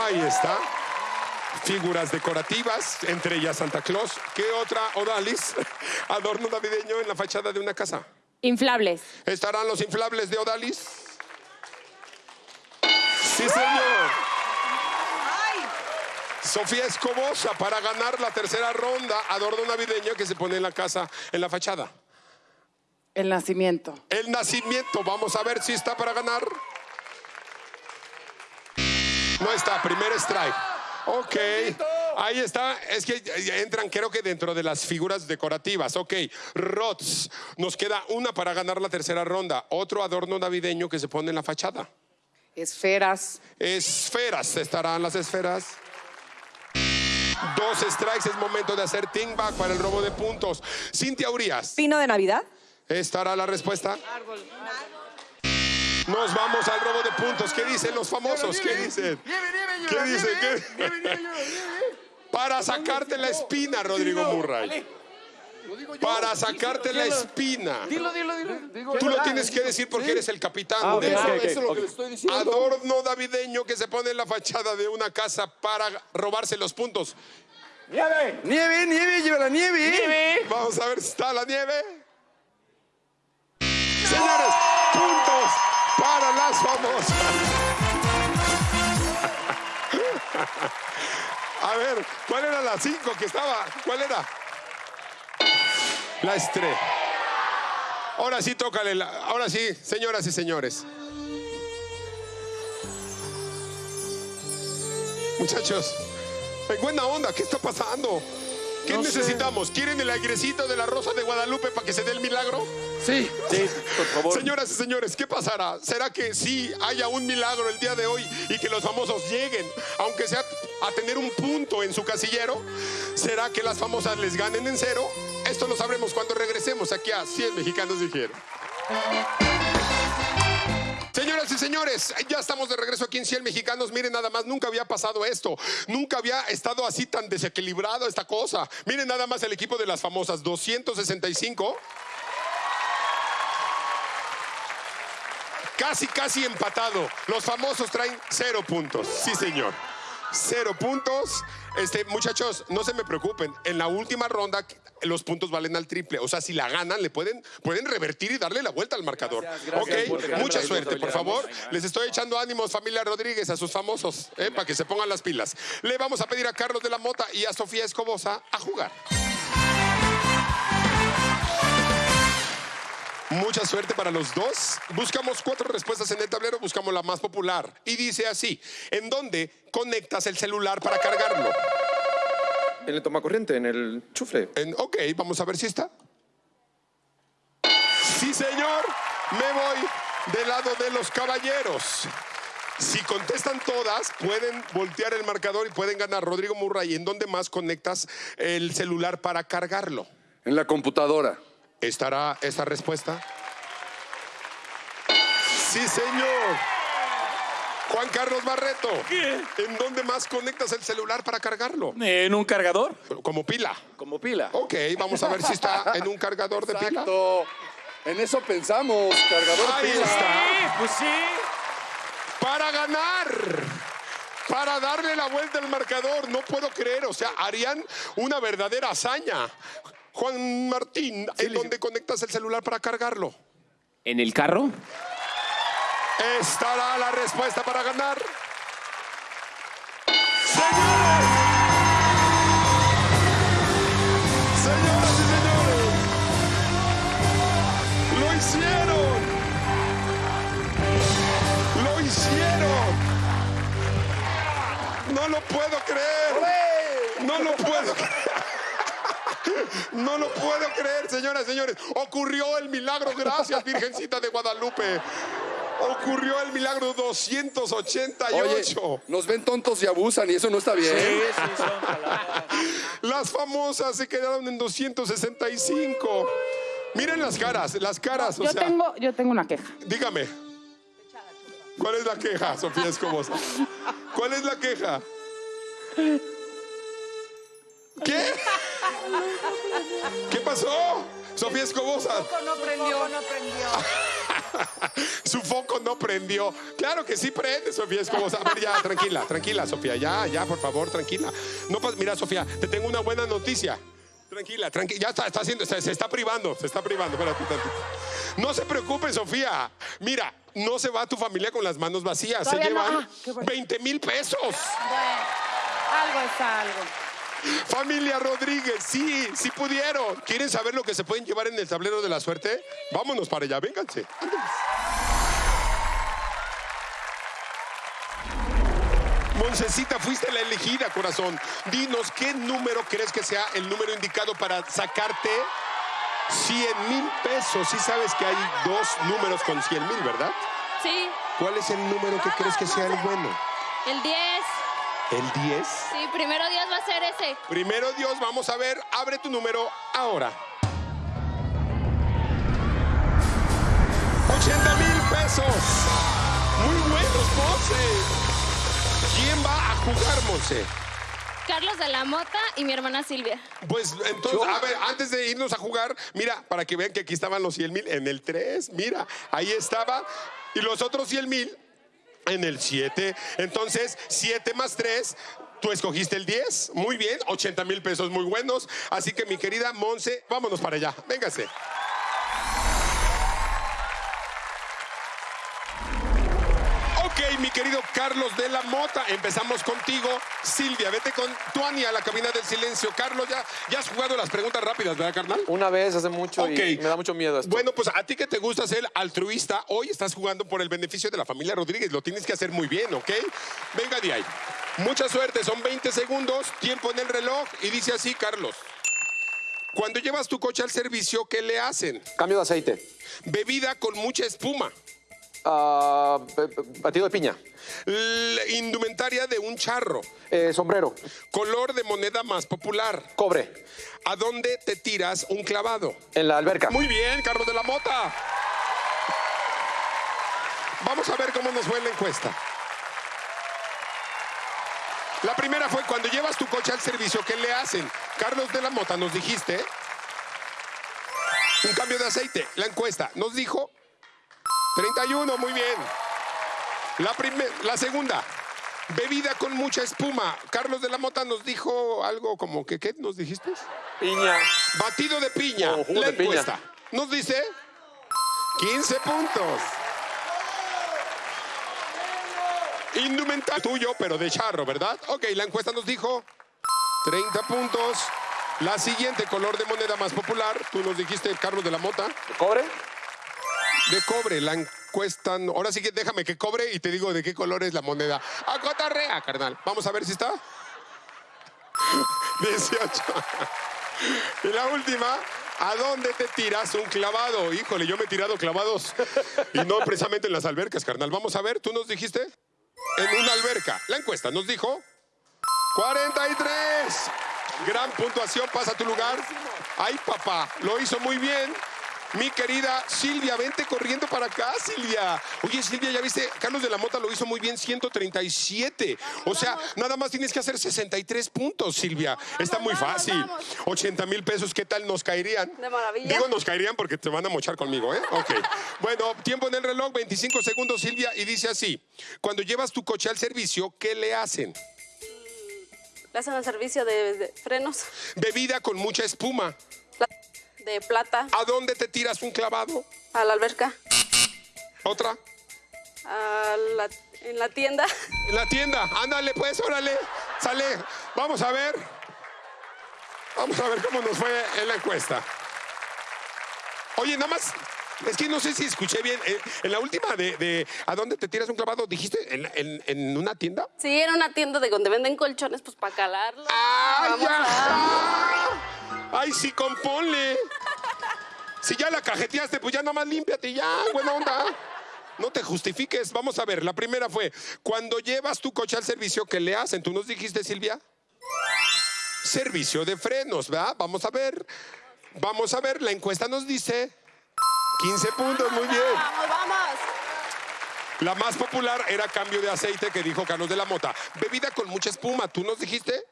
Ahí está. Figuras decorativas, entre ellas Santa Claus. ¿Qué otra, Odalis? Adorno navideño en la fachada de una casa. Inflables. ¿Estarán los inflables de Odalis? Sí, señor. Sofía Escobosa para ganar la tercera ronda, adorno navideño que se pone en la casa, en la fachada. El nacimiento. El nacimiento, vamos a ver si está para ganar. No está, primer strike. Ok, ahí está. Es que entran, creo que dentro de las figuras decorativas. Ok, Rots. Nos queda una para ganar la tercera ronda. Otro adorno navideño que se pone en la fachada. Esferas. Esferas, estarán las esferas. Dos strikes, es momento de hacer ting back para el robo de puntos. Cintia Urias, ¿Pino de Navidad? ¿estará la respuesta? Nos vamos al robo de puntos. ¿Qué dicen los famosos? ¿Qué dicen? ¿Qué dicen? ¿Qué- Para sacarte la espina, Rodrigo Murray. Para sacarte la espina. Dilo, dilo, dilo. Tú lo tienes que decir porque eres el capitán. de Eso, eso. eso es lo que le estoy diciendo. Adorno navideño que se pone en la fachada de una casa para robarse los puntos. ¡Nieve! ¡Nieve, nieve! ¡Lleva la nieve! Vamos a ver si está la nieve. Señores, puntos famosas. A ver, ¿cuál era la 5 que estaba? ¿Cuál era? La estrella. Ahora sí, tócale. la- ahora sí, señoras y señores. Muchachos, en buena onda, ¿qué está pasando? ¿Qué necesitamos? ¿Quieren el airecito de la Rosa de Guadalupe para que se dé el milagro? Sí, sí, por favor. Señoras y señores, ¿qué pasará? ¿Será que sí haya un milagro el día de hoy y que los famosos lleguen, aunque sea a tener un punto en su casillero? ¿Será que las famosas les ganen en cero? Esto lo sabremos cuando regresemos aquí a 100 mexicanos dijeron. Señoras y señores, ya estamos de regreso aquí en 100 Mexicanos. Miren nada más, nunca había pasado esto. Nunca había estado así tan desequilibrado esta cosa. Miren nada más el equipo de las famosas 265. Casi, casi empatado. Los famosos traen cero puntos. Sí, señor. Cero puntos. Este, muchachos, no se me preocupen. En la última ronda los puntos valen al triple. O sea, si la ganan, le pueden, pueden revertir y darle la vuelta al marcador. Gracias, gracias por ok, mucha suerte, por favor. Les estoy echando ánimos, familia Rodríguez, a sus famosos, eh, para que se pongan las pilas. Le vamos a pedir a Carlos de la Mota y a Sofía Escobosa a jugar. Mucha suerte para los dos. Buscamos cuatro respuestas en el tablero, buscamos la más popular. Y dice así, ¿en dónde conectas el celular para cargarlo? En el tomacorriente, en el chufle. En- ok, vamos a ver si está. Sí, señor, me voy del lado de los caballeros. Si contestan todas, pueden voltear el marcador y pueden ganar. Rodrigo Murray, ¿en dónde más conectas el celular para cargarlo? En la computadora. ¿Estará esta respuesta? Sí, señor. Juan Carlos Barreto, ¿en dónde más conectas el celular para cargarlo? ¿En un cargador? Como pila. Como pila. Ok, vamos a ver si está en un cargador de pila. Exacto. En eso pensamos, cargador Ahí pila. está. pues sí. Para ganar. Para darle la vuelta al marcador. No puedo creer. O sea, harían una verdadera hazaña. Juan Martín, ¿en dónde conectas el celular para cargarlo? ¿En el carro? Estará la respuesta para ganar. Señores. Señoras y señores. Lo hicieron. Lo hicieron. No lo puedo creer. No lo puedo creer. No lo puedo creer, señoras y señores. Ocurrió el milagro. Gracias, Virgencita de Guadalupe. Ocurrió el milagro 288. Oye, nos ven tontos y abusan y eso no está bien. Las famosas se quedaron en 265. Miren las caras, las caras. O Yo sea, tengo, yo tengo una queja. dígame. ¿Cuál es la queja, Sofía Escobosa? ¿Cuál es la queja? ¿Qué? ¿Qué pasó? Sofía Escobosa. No prendió, no prendió. Su foco no prendió. Claro que sí prende, Sofía. Es como, a ver, ya, tranquila, tranquila, Sofía. Ya, ya, por favor, tranquila. No, mira, Sofía, te tengo una buena noticia. Tranquila, tranquila. Ya está, está haciendo, se, se está privando, se está privando. Espérate tantito. No se preocupe, Sofía. Mira, no se va tu familia con las manos vacías. Se no. llevan Ah, qué bueno. 20 mil pesos. Bueno, algo es algo. Familia Rodríguez, sí, sí pudieron. ¿Quieren saber lo que se pueden llevar en el tablero de la suerte? Vámonos para allá, vénganse. Moncecita, fuiste la elegida, corazón. Dinos, ¿qué número crees que sea el número indicado para sacarte 100 mil pesos? Sí sabes que hay dos números con 100 mil, ¿verdad? Sí, ¿Cuál es el número que crees que sea el bueno? el 10. ¿El 10? Sí, primero Dios va a ser ese. Primero Dios, vamos a ver, abre tu número ahora. 80 mil pesos. Muy buenos, Monse. ¿Quién va a jugar, Monse? Carlos de la Mota y mi hermana Silvia. Pues entonces, a ver, antes de irnos a jugar, mira, para que vean que aquí estaban los 100 mil en el 3, mira, ahí estaba. Y los otros 100 mil en el 7. Entonces, 7 más 3. Tú escogiste el 10, muy bien, 80 mil pesos muy buenos. Así que mi querida Monse, vámonos para allá, véngase. Mi querido Carlos de la Mota, empezamos contigo. Silvia, vete con Tuani a la cabina del silencio. Carlos, ya, ya has jugado las preguntas rápidas, ¿verdad, carnal? Una vez hace mucho Ok. y me da mucho miedo esto. Bueno, pues a ti que te gusta ser altruista, hoy estás jugando por el beneficio de la familia Rodríguez. Lo tienes que hacer muy bien, ¿ok? Venga de ahí. Mucha suerte, son 20 segundos, tiempo en el reloj y dice así, Carlos. Cuando llevas tu coche al servicio, ¿qué le hacen? Cambio de aceite. Bebida con mucha espuma. Ah, batido de piña. Indumentaria de un charro. Eh, sombrero. Color de moneda más popular. Cobre. ¿A dónde te tiras un clavado? En la alberca. Muy bien, Carlos de la Mota. Vamos a ver cómo nos fue en la encuesta. La primera fue cuando llevas tu coche al servicio, ¿qué le hacen? Carlos de la Mota, nos dijiste. Un cambio de aceite. La encuesta nos dijo 31, muy bien. La, primer- la segunda, bebida con mucha espuma. Carlos de la Mota nos dijo algo como que, ¿qué nos dijiste? Piña. Batido de piña. Oh, la de piña. encuesta nos dice 15 puntos. Indumentario tuyo, pero de charro, ¿verdad? Ok, la encuesta nos dijo 30 puntos. La siguiente, color de moneda más popular. Tú nos dijiste, Carlos de la Mota, Cobre. De cobre. La encuesta. no- Ahora sí que déjame que cobre y te digo de qué color es la moneda. ¡A cotorrea, carnal! Vamos a ver si está. 18. Y la última, ¿a dónde te tiras un clavado? Híjole, yo me he tirado clavados y no precisamente en las albercas, carnal. Vamos a ver, tú nos dijiste en una alberca. La encuesta nos dijo 43. Gran puntuación, pasa a tu lugar. Ay, papá, lo hizo muy bien. Mi querida Silvia, vente corriendo para acá, Silvia. Oye, Silvia, ya viste, Carlos de la Mota lo hizo muy bien, 137. O sea, nada más tienes que hacer 63 puntos, Silvia. Está muy fácil. vamos. 80 mil pesos, ¿qué tal nos caerían? De maravilla. Digo, nos caerían porque te van a mochar conmigo, ¿eh? Ok. Bueno, tiempo en el reloj, 25 segundos, Silvia, y dice así. Cuando llevas tu coche al servicio, ¿qué le hacen? Le hacen el servicio de, de frenos, Bebida con mucha espuma. pla- de plata, ¿A dónde te tiras un clavado? a la alberca, ¿Otra? a la- en la tienda. En la tienda. Ándale, pues, órale. Sale. Vamos a ver. Vamos a ver cómo nos fue en la encuesta. Oye, nada más. Es que no sé si escuché bien. eh, En la última de, de ¿A dónde te tiras un clavado? ¿Dijiste en, en- en una tienda? Sí, era una tienda de donde venden colchones, pues para calarlo. ¡Ay, Vamos a- ajá! ¡Ay, sí, componle! Si ya la cajeteaste, pues ya nada más límpiate ya, buena onda. No te justifiques. Vamos a ver, la primera fue, cuando llevas tu coche al servicio, ¿qué le hacen? ¿Tú nos dijiste, Silvia? Servicio de frenos, ¿verdad? Vamos a ver. Vamos a ver, la encuesta nos dice 15 puntos, muy bien. Vamos, vamos. La más popular era cambio de aceite que dijo Carlos de la Mota. Bebida con mucha espuma, ¿tú nos dijiste?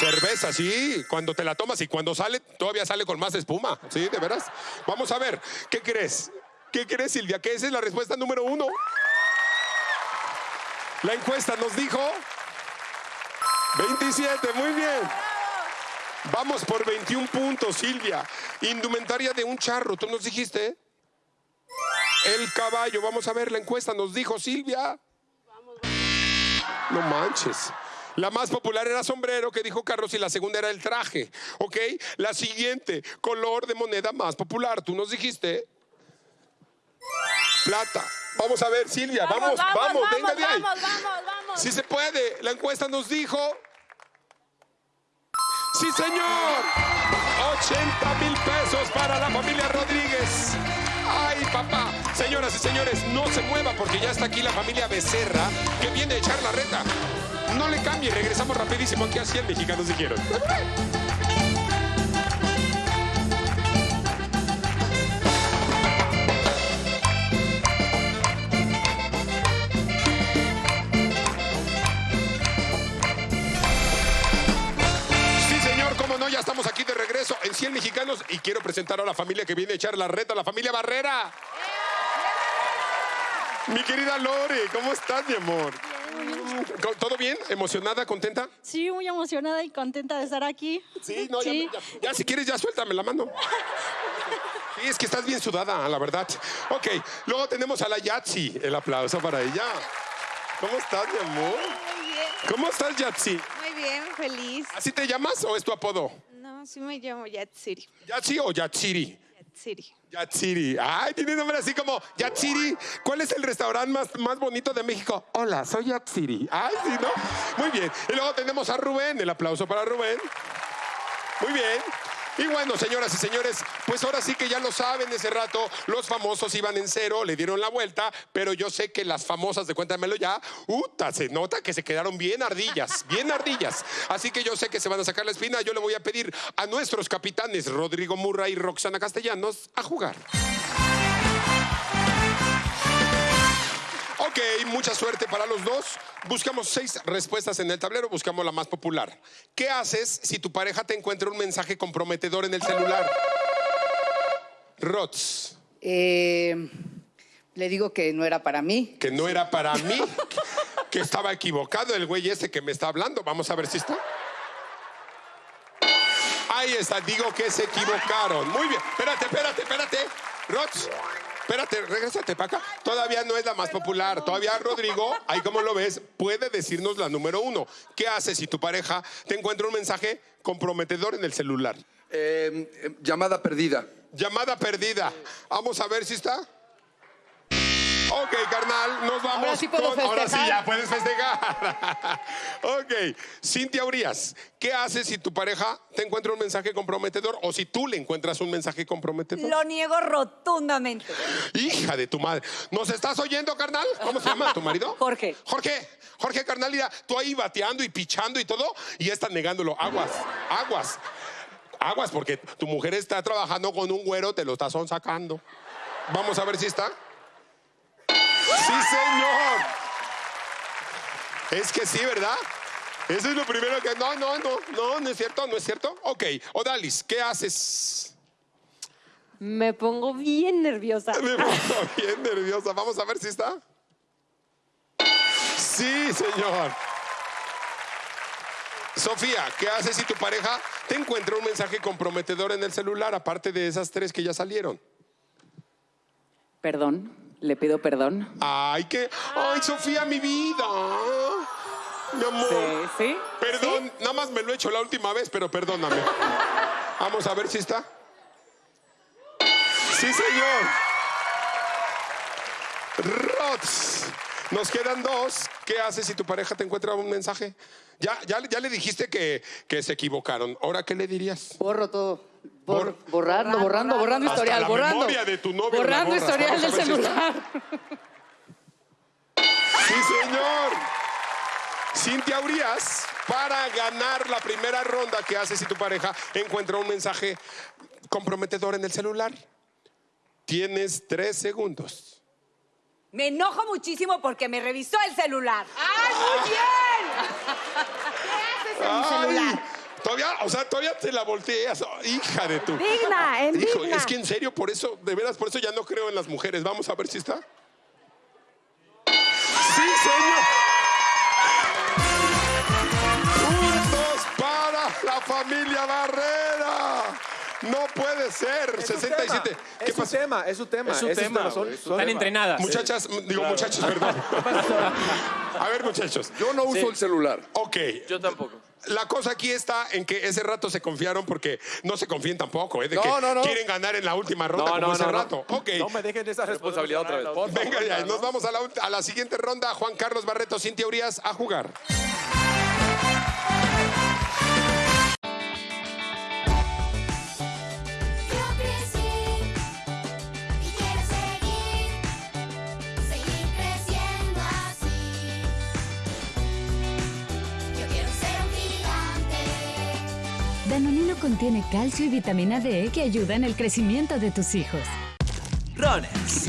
Cerveza, sí, cuando te la tomas y cuando sale, todavía sale con más espuma, sí, de veras. Vamos a ver, ¿qué crees? ¿Qué crees, Silvia? Que esa es la respuesta número uno. La encuesta nos dijo 27, muy bien. Vamos por 21 puntos, Silvia. Indumentaria de un charro, tú nos dijiste. El caballo, vamos a ver la encuesta, nos dijo Silvia. No manches. La más popular era sombrero, que dijo Carlos, y la segunda era el traje. ¿Ok? La siguiente, color de moneda más popular. Tú nos dijiste. Plata. Vamos a ver, Silvia, vamos, vamos, venga de ahí. vamos, vamos, vamos. Si se puede, la encuesta nos dijo. ¡Sí, señor! 80 mil pesos para la familia Rodríguez. ¡Ay, papá! Señoras y señores, no se mueva porque ya está aquí la familia Becerra que viene a echar la reta. No le cambie, regresamos rapidísimo aquí a 100 mexicanos dijeron. Sí, señor, cómo no, ya estamos aquí de regreso en 100 mexicanos y quiero presentar a la familia que viene a echar la reta, la familia Barrera. Mi querida Lore, ¿cómo estás, mi amor? ¿Todo bien? ¿Emocionada, contenta? Sí, muy emocionada y contenta de estar aquí. Sí, no, ya- Sí. Ya, ya, si quieres ya suéltame la mano. Sí, es que estás bien sudada, la verdad. Ok, luego tenemos a la Yatsi. El aplauso para ella. ¿Cómo estás, mi amor? Muy bien, ¿Cómo estás, Yatsi? muy bien, feliz. ¿Así te llamas o es tu apodo? No, sí me llamo Yatsiri. ¿Yatsi o Yatsiri? Yatsiri. Yatsiri. Ay, tiene nombre así como Yatsiri. ¿Cuál es el restaurante más, más bonito de México? Hola, soy Yatsiri. Ay, sí, ¿no? Muy bien. Y luego tenemos a Rubén. El aplauso para Rubén. Muy bien. Y bueno, señoras y señores, pues ahora sí que ya lo saben, ese rato los famosos iban en cero, le dieron la vuelta, pero yo sé que las famosas de Cuéntamelo ya, uta, se nota que se quedaron bien ardillas, bien ardillas. Así que yo sé que se van a sacar la espina, yo le voy a pedir a nuestros capitanes Rodrigo Murra y Roxana Castellanos a jugar. Ok, mucha suerte para los dos. Buscamos seis respuestas en el tablero, buscamos la más popular. ¿Qué haces si tu pareja te encuentra un mensaje comprometedor en el celular? Rots, Eh, le digo que no era para mí. que no era para mí, que estaba equivocado el güey este que me está hablando. Vamos a ver si está. Ahí está, digo que se equivocaron. Muy bien, espérate, espérate, espérate. Rots, espérate, regrésate para acá. Todavía no es la más popular. Todavía Rodrigo, ahí como lo ves, puede decirnos la número uno. ¿Qué haces si tu pareja te encuentra un mensaje comprometedor en el celular? Eh, eh, llamada perdida. Llamada perdida. Vamos a ver si está. Ok, carnal, nos vamos Ahora sí puedo con... Ahora sí, festejar. ya puedes festejar. ok, Cintia Urias, ¿qué haces si tu pareja te encuentra un mensaje comprometedor o si tú le encuentras un mensaje comprometedor? Lo niego rotundamente. Hija de tu madre. ¿Nos estás oyendo, carnal? ¿Cómo se llama tu marido? Jorge. Jorge, Jorge, carnal, mira, tú ahí bateando y pichando y todo, y ya están negándolo. Aguas, aguas. Aguas, porque tu mujer está trabajando con un güero, te lo estás sacando. Vamos a ver si está. Es que sí, ¿verdad? Eso es lo primero que. No, no, no, no, no es cierto, no es cierto. Ok, Odalis, ¿qué haces? Me pongo bien nerviosa. Me pongo bien nerviosa. Vamos a ver si está. Sí, señor. Sofía, ¿qué haces si tu pareja te encuentra un mensaje comprometedor en el celular, aparte de esas tres que ya salieron? Perdón, le pido perdón. Ay, que. Ay, Sofía, mi vida. Mi amor. Sí, sí. Perdón, nada más me lo he hecho la última vez, pero perdóname. Vamos a ver si está. Sí, señor. Rots. Nos quedan dos. ¿Qué haces si tu pareja te encuentra un mensaje? Ya, ya, ya le dijiste que, que se equivocaron. ¿Ahora qué le dirías? Borro todo. Bor- Bor- borrando, borrando, borrando Hasta historial, la borrando. memoria de tu novio la borrando historial del celular. Cintia Urias, para ganar la primera ronda, ¿qué haces si tu pareja encuentra un mensaje comprometedor en el celular? Tienes tres segundos. Me enojo muchísimo porque me revisó el celular. ¡Ay, muy bien! ¿Qué haces en mi celular? Todavía, o sea, todavía te la volteas. Hija de tu. Digna, en Hijo, digna. es que en serio, por eso, de veras, por eso ya no creo en las mujeres. Vamos a ver si está. Puede ser. Es su 67. tema, ¿Qué Es su pasó? tema, es su tema. Es su son- son- Están entrenadas. Muchachas, digo muchachos, perdón. A ver, muchachos. Yo no uso el celular. Ok. Yo tampoco. La cosa aquí está en que ese rato se confiaron porque no se confíen tampoco, ¿eh? De No, que no, no. quieren ganar en la última ronda como ese rato. Ok. No me dejen esa responsabilidad otra vez. Venga, ya, nos vamos a la, a la siguiente ronda. Juan Carlos Barreto, Cintia Urias, a jugar. Contiene calcio y vitamina D que ayudan en el crecimiento de tus hijos. Runners.